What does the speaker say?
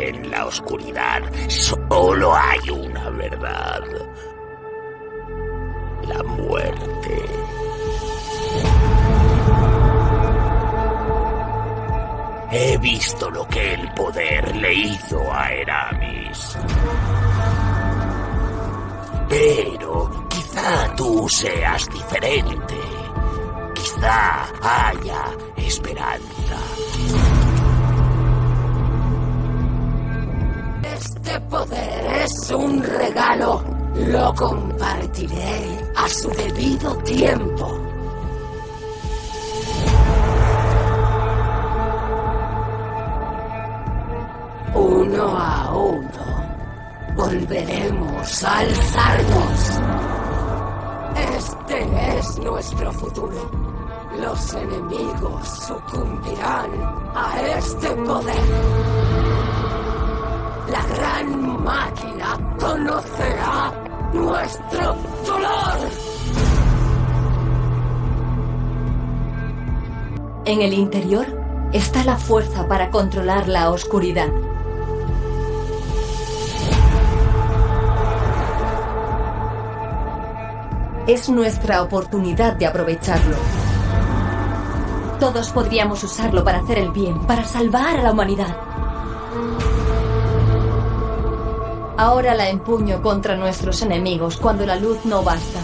En la oscuridad solo hay una verdad. La muerte. He visto lo que el poder le hizo a Eramis. Pero quizá tú seas diferente. Quizá haya esperanza. Este poder es un regalo. Lo compartiré a su debido tiempo. Uno a uno, volveremos a alzarnos. Este es nuestro futuro. Los enemigos sucumbirán a este poder. Conocerá nuestro dolor. En el interior está la fuerza para controlar la oscuridad. Es nuestra oportunidad de aprovecharlo. Todos podríamos usarlo para hacer el bien, para salvar a la humanidad. Ahora la empuño contra nuestros enemigos cuando la luz no basta.